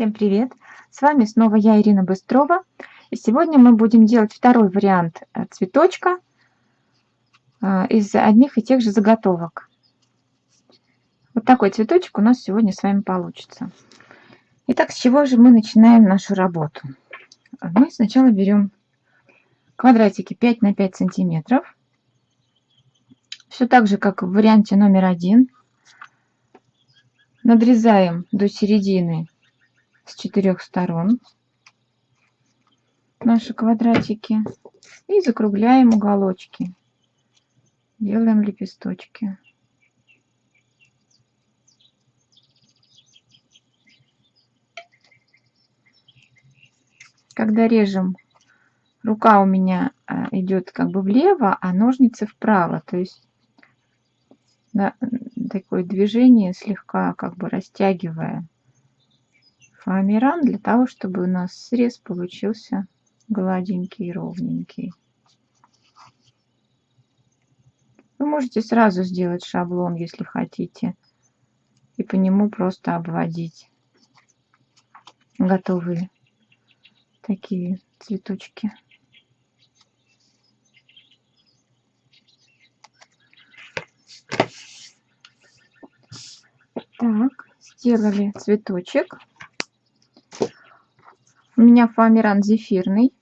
Всем привет! С вами снова я, Ирина Быстрова. И сегодня мы будем делать второй вариант э, цветочка э, из одних и тех же заготовок. Вот такой цветочек у нас сегодня с вами получится. Итак, с чего же мы начинаем нашу работу? Мы сначала берем квадратики 5 на 5 сантиметров. Все так же, как в варианте номер один. Надрезаем до середины с четырех сторон наши квадратики и закругляем уголочки. Делаем лепесточки. Когда режем, рука у меня а, идет как бы влево, а ножницы вправо. То есть да, такое движение слегка как бы растягивая фоамиран для того, чтобы у нас срез получился гладенький и ровненький. Вы можете сразу сделать шаблон, если хотите, и по нему просто обводить готовые такие цветочки. Так, сделали цветочек. У меня фоамиран зефирный.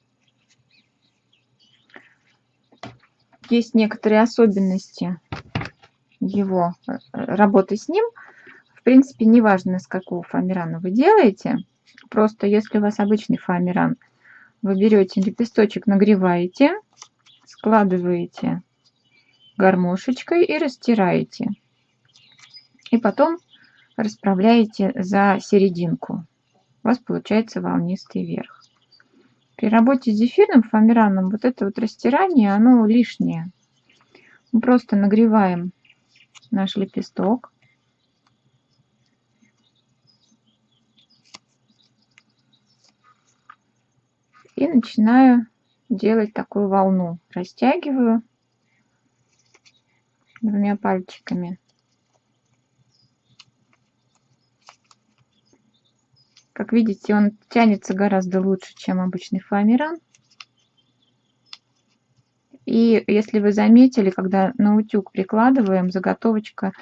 Есть некоторые особенности его э, работы с ним. В принципе, неважно, с какого фоамирана вы делаете. Просто если у вас обычный фоамиран, вы берете лепесточек, нагреваете, складываете гармошечкой и растираете. И потом расправляете за серединку у вас получается волнистый верх. При работе с зефирным фоамираном вот это вот растирание, оно лишнее. Мы просто нагреваем наш лепесток. И начинаю делать такую волну. Растягиваю двумя пальчиками. Как видите, он тянется гораздо лучше, чем обычный фоамиран. И если вы заметили, когда на утюг прикладываем, заготовочка,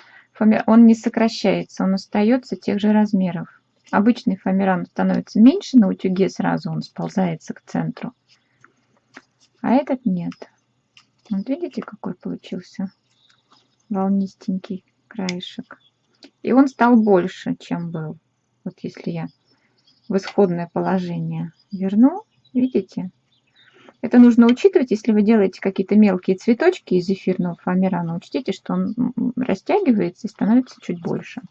он не сокращается, он остается тех же размеров. Обычный фоамиран становится меньше, на утюге сразу он сползается к центру. А этот нет. Вот видите, какой получился волнистенький краешек. И он стал больше, чем был. Вот если я в исходное положение верну. Видите? Это нужно учитывать, если вы делаете какие-то мелкие цветочки из эфирного фоамирана. Учтите, что он растягивается и становится чуть больше.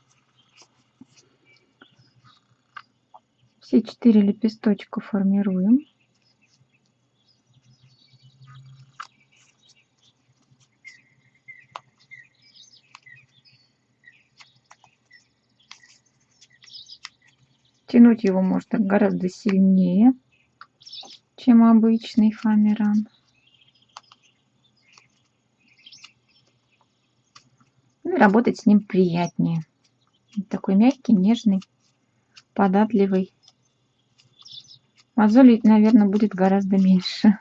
Все четыре лепесточка формируем. Тянуть его можно гораздо сильнее, чем обычный фоамиран. Ну и работать с ним приятнее. Такой мягкий, нежный, податливый. Мозолей, наверное, будет гораздо меньше.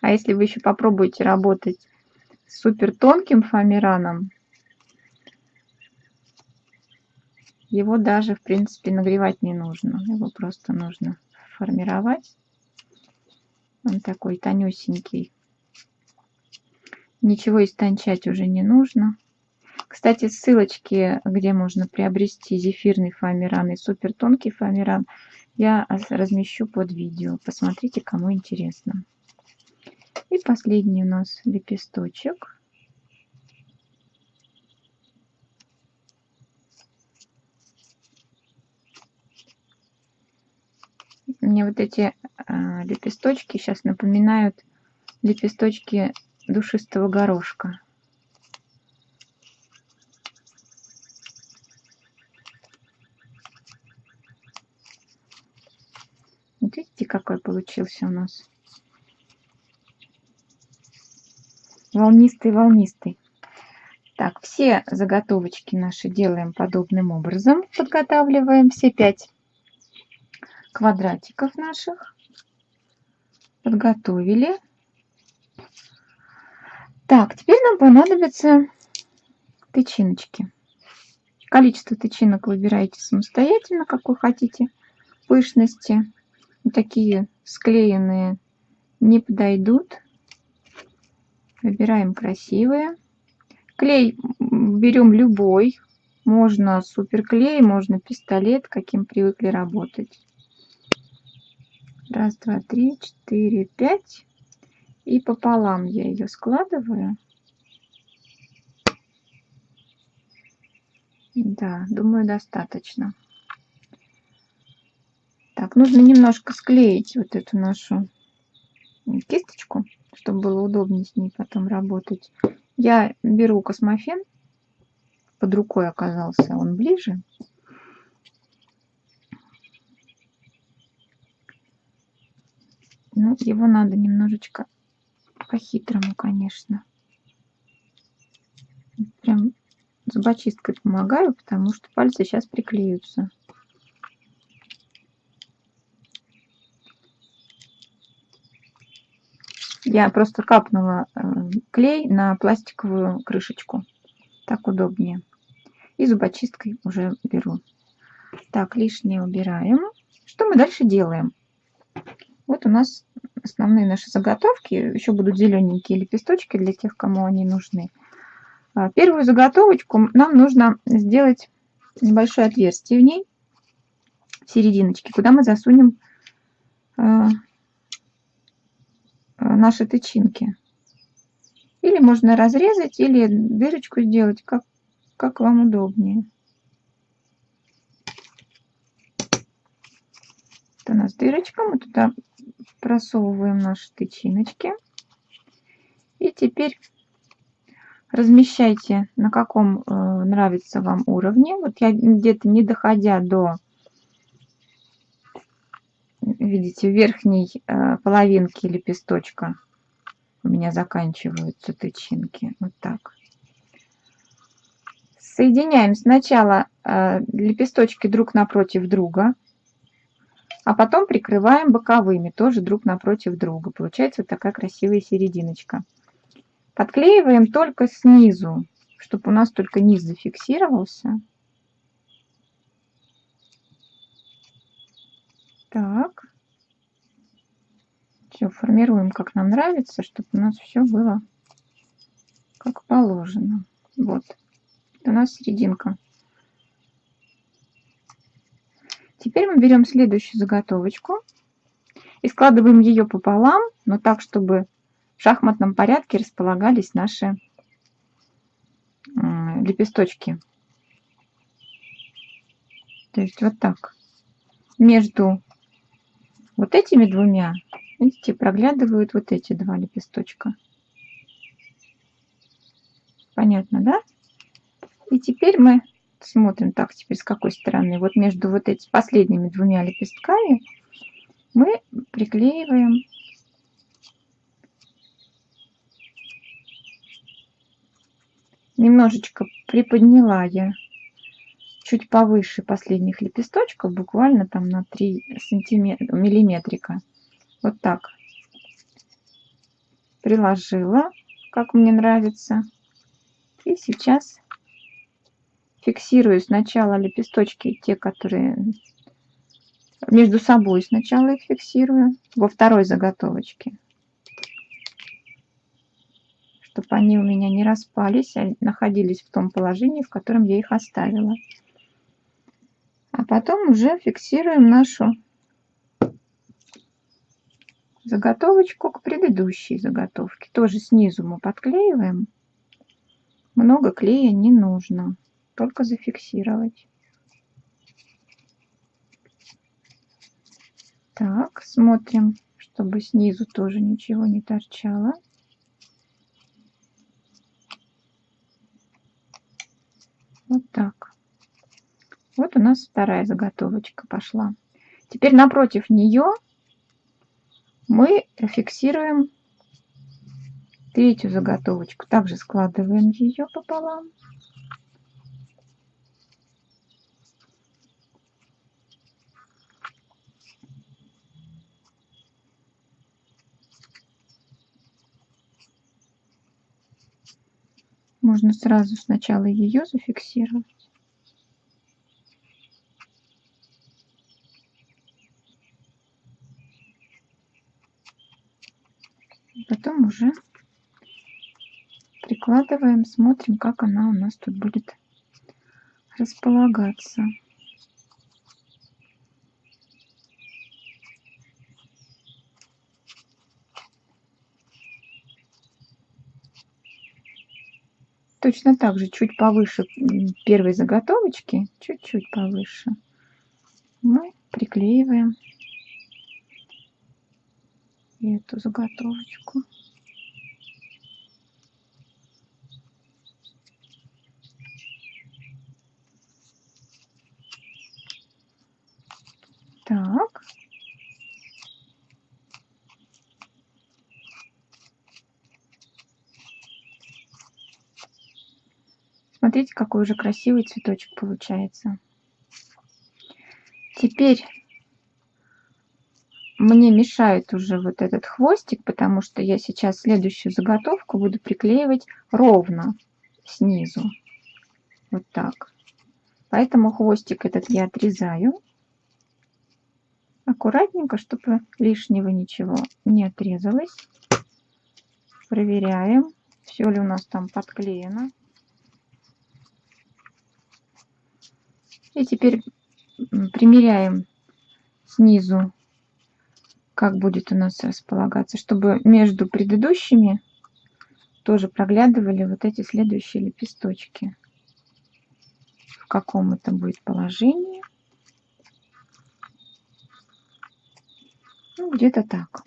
А если вы еще попробуете работать с супер тонким фоамираном, Его даже, в принципе, нагревать не нужно. Его просто нужно формировать. Он такой тонюсенький. Ничего истончать уже не нужно. Кстати, ссылочки, где можно приобрести зефирный фоамиран и супер тонкий фоамиран, я размещу под видео. Посмотрите, кому интересно. И последний у нас лепесточек. Мне вот эти э, лепесточки сейчас напоминают лепесточки душистого горошка. Вот видите, какой получился у нас? Волнистый-волнистый. Так, все заготовочки наши делаем подобным образом. Подготавливаем все пять квадратиков наших. Подготовили. Так, теперь нам понадобятся тычиночки. Количество тычинок выбираете самостоятельно, какой хотите пышности. Такие склеенные не подойдут. Выбираем красивые. Клей берем любой. Можно суперклей, можно пистолет, каким привыкли работать. Раз, два, три, четыре, пять. И пополам я ее складываю. Да, думаю, достаточно. Так, нужно немножко склеить вот эту нашу кисточку, чтобы было удобнее с ней потом работать. Я беру космофен, под рукой оказался он ближе. Его надо немножечко по-хитрому, конечно. Прям зубочисткой помогаю, потому что пальцы сейчас приклеются. Я просто капнула э, клей на пластиковую крышечку. Так удобнее. И зубочисткой уже беру. Так, лишнее убираем. Что мы дальше делаем? Вот у нас основные наши заготовки. Еще будут зелененькие лепесточки для тех, кому они нужны. А, первую заготовочку нам нужно сделать небольшое отверстие в ней, в серединочке, куда мы засунем а, а, наши тычинки. Или можно разрезать, или дырочку сделать, как, как вам удобнее. Это у нас дырочка, мы туда просовываем наши тычиночки. И теперь размещайте на каком э, нравится вам уровне. Вот я где-то не доходя до, видите, верхней э, половинки лепесточка у меня заканчиваются тычинки. Вот так. Соединяем сначала э, лепесточки друг напротив друга, а потом прикрываем боковыми, тоже друг напротив друга. Получается вот такая красивая серединочка. Подклеиваем только снизу, чтобы у нас только низ зафиксировался. Так. Все, формируем, как нам нравится, чтобы у нас все было как положено. Вот. Это у нас серединка. Теперь мы берем следующую заготовочку и складываем ее пополам, но так, чтобы в шахматном порядке располагались наши лепесточки. То есть вот так. Между вот этими двумя, видите, проглядывают вот эти два лепесточка. Понятно, да? И теперь мы смотрим так, теперь с какой стороны. Вот между вот этими последними двумя лепестками мы приклеиваем немножечко приподняла я чуть повыше последних лепесточков, буквально там на 3 сантиметра, миллиметрика. Вот так. Приложила, как мне нравится. И сейчас фиксирую сначала лепесточки, те, которые между собой сначала их фиксирую, во второй заготовочке чтобы они у меня не распались, а находились в том положении, в котором я их оставила. А потом уже фиксируем нашу заготовочку к предыдущей заготовке. Тоже снизу мы подклеиваем. Много клея не нужно, только зафиксировать. Так, смотрим, чтобы снизу тоже ничего не торчало. Вот так. Вот у нас вторая заготовочка пошла. Теперь напротив нее мы фиксируем Третью заготовочку также складываем ее пополам. Можно сразу сначала ее зафиксировать. Потом уже прикладываем, смотрим, как она у нас тут будет располагаться. Точно так же, чуть повыше первой заготовочки, чуть-чуть повыше, мы приклеиваем эту заготовочку. Так. Смотрите, какой уже красивый цветочек получается. Теперь мне мешает уже вот этот хвостик, потому что я сейчас следующую заготовку буду приклеивать ровно снизу. Вот так. Поэтому хвостик этот я отрезаю. Аккуратненько, чтобы лишнего ничего не отрезалось. Проверяем, все ли у нас там подклеено. И теперь примеряем снизу, как будет у нас располагаться, чтобы между предыдущими тоже проглядывали вот эти следующие лепесточки. В каком это будет положении. Ну, где-то так.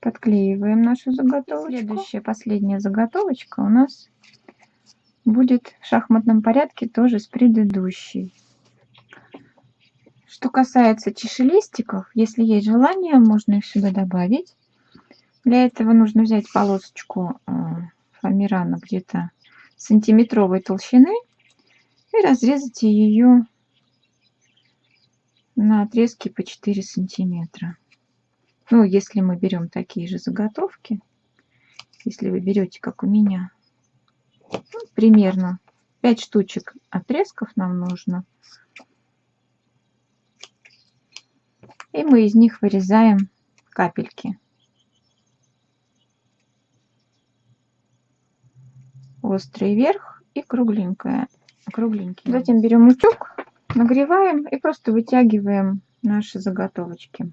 Подклеиваем нашу заготовочку. Следующая, последняя заготовочка у нас будет в шахматном порядке тоже с предыдущей. Что касается чашелистиков, если есть желание, можно их сюда добавить. Для этого нужно взять полосочку э, фоамирана где-то сантиметровой толщины и разрезать ее на отрезки по 4 сантиметра. Ну, если мы берем такие же заготовки, если вы берете, как у меня, ну, примерно 5 штучек отрезков нам нужно. И мы из них вырезаем капельки. Острый верх и кругленькая. Кругленький. Затем берем утюг, нагреваем и просто вытягиваем наши заготовочки.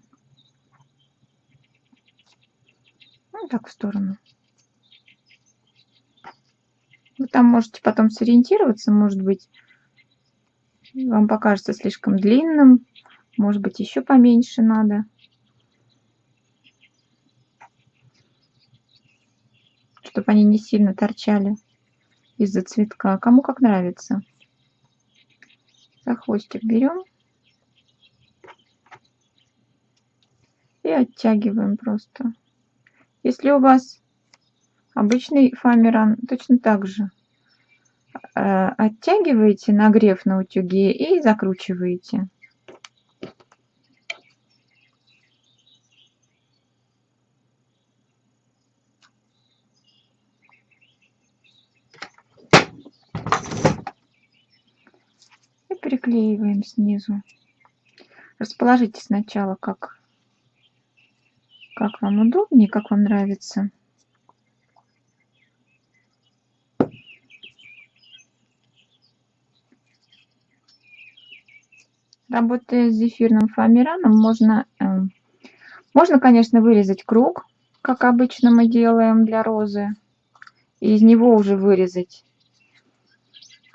Вот так в сторону. Вы там можете потом сориентироваться, может быть, вам покажется слишком длинным, может быть, еще поменьше надо. Чтобы они не сильно торчали из-за цветка. Кому как нравится. За хвостик берем и оттягиваем просто. Если у вас Обычный фоамиран точно так же. Э, оттягиваете нагрев на утюге и закручиваете. И приклеиваем снизу. Расположите сначала, как, как вам удобнее, как вам нравится. Работая с зефирным фоамираном, можно, эм, можно, конечно, вырезать круг, как обычно мы делаем для розы, и из него уже вырезать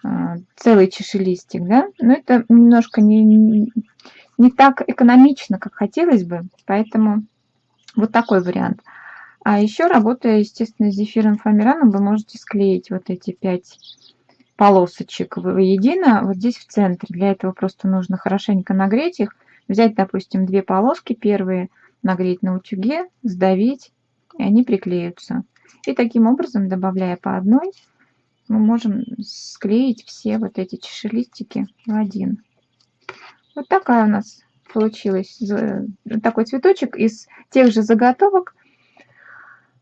э, целый чашелистик, да, но это немножко не, не так экономично, как хотелось бы, поэтому вот такой вариант. А еще, работая, естественно, с зефирным фоамираном, вы можете склеить вот эти пять полосочек воедино вот здесь в центре. Для этого просто нужно хорошенько нагреть их, взять, допустим, две полоски первые, нагреть на утюге, сдавить, и они приклеются. И таким образом, добавляя по одной, мы можем склеить все вот эти чашелистики в один. Вот такая у нас получилась такой цветочек из тех же заготовок,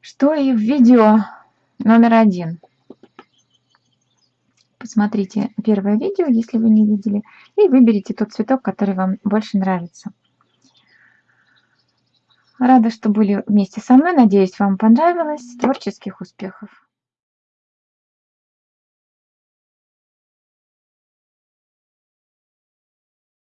что и в видео номер один. Посмотрите первое видео, если вы не видели, и выберите тот цветок, который вам больше нравится. Рада, что были вместе со мной. Надеюсь, вам понравилось. Творческих успехов!